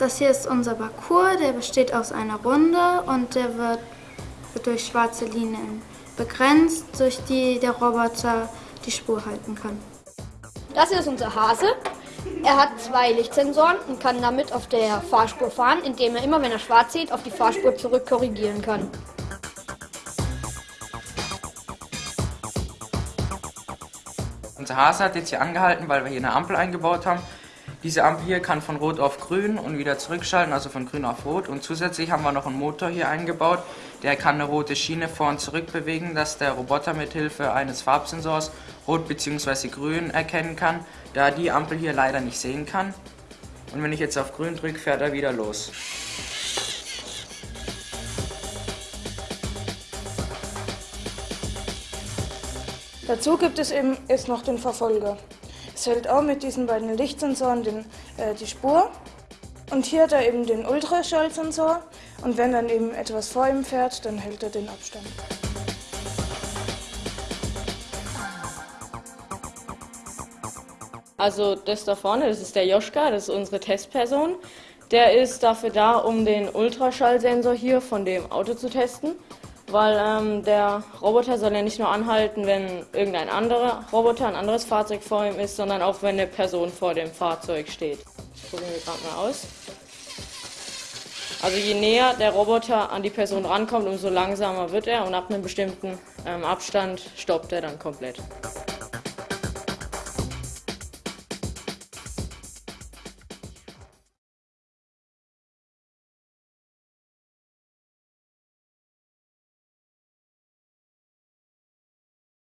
Das hier ist unser Parcours, der besteht aus einer Runde und der wird, durch schwarze Linien begrenzt, durch die der Roboter die Spur halten kann. Das hier ist unser Hase. Er hat zwei Lichtsensoren und kann damit auf der Fahrspur fahren, indem er immer, wenn er schwarz sieht, auf die Fahrspur zurück korrigieren kann. Unser Hase hat jetzt hier angehalten, weil wir hier eine Ampel eingebaut haben. Diese Ampel hier kann von Rot auf Grün und wieder zurückschalten, also von Grün auf Rot. Und zusätzlich haben wir noch einen Motor hier eingebaut, der kann eine rote Schiene vor und zurück bewegen, dass der Roboter mit Hilfe eines Farbsensors Rot bzw. Grün erkennen kann, da die Ampel hier leider nicht sehen kann. Und wenn ich jetzt auf Grün drücke, fährt er wieder los. Dazu gibt es eben jetzt noch den Verfolger. Es hält auch mit diesen beiden Lichtsensoren den, äh, die Spur. Und hier hat er eben den Ultraschallsensor und wenn dann eben etwas vor ihm fährt, dann hält er den Abstand. Also das da vorne, das ist der Joschka, das ist unsere Testperson. Der ist dafür da, um den Ultraschallsensor hier von dem Auto zu testen weil ähm, der Roboter soll ja nicht nur anhalten, wenn irgendein anderer Roboter, ein anderes Fahrzeug vor ihm ist, sondern auch wenn eine Person vor dem Fahrzeug steht. Das probieren wir gerade mal aus. Also je näher der Roboter an die Person rankommt, umso langsamer wird er und ab einem bestimmten ähm, Abstand stoppt er dann komplett.